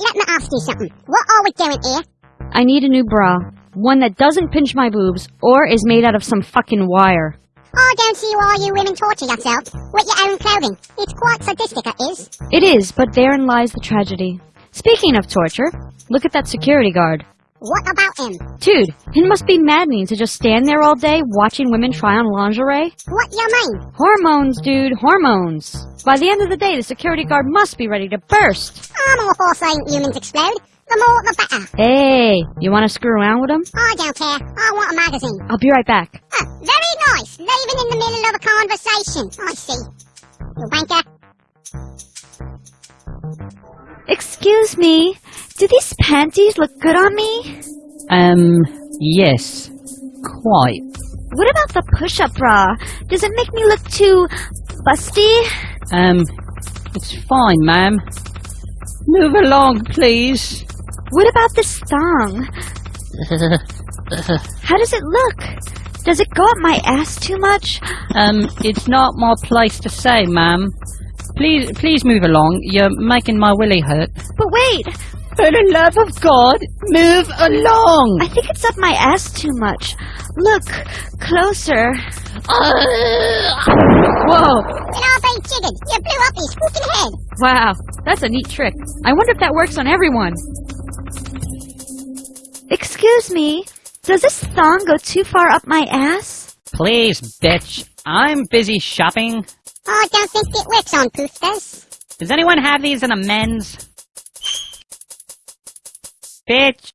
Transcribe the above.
let me ask you something. What are we doing here? I need a new bra. One that doesn't pinch my boobs or is made out of some fucking wire. I don't see why you women torture yourselves with your own clothing. It's quite sadistic, it is. It is, but therein lies the tragedy. Speaking of torture, look at that security guard. What about him? Dude, it must be maddening to just stand there all day watching women try on lingerie. What do you mean? Hormones, dude, hormones. By the end of the day, the security guard must be ready to burst. I'm all for seeing humans explode. The more, the better. Hey, you want to screw around with him? I don't care. I want a magazine. I'll be right back. Ah, very nice. Leaving in the middle of a conversation. I see. You wanker. Excuse me, do these panties look good on me? Um, yes. Quite. What about the push-up bra? Does it make me look too busty? Um, it's fine, ma'am. Move along, please. What about this thong? How does it look? Does it go up my ass too much? Um, it's not my place to say, ma'am. Please, please move along. You're making my willy hurt. But wait, For the love of God, move along! I think it's up my ass too much. Look, closer. Whoa, Get off a jiggered. You blew up his fucking head. wow, that's a neat trick. I wonder if that works on everyone. Excuse me, does this thong go too far up my ass? Please, bitch. I'm busy shopping. I don't think it works on poofers. Does anyone have these in a men's? Bitch.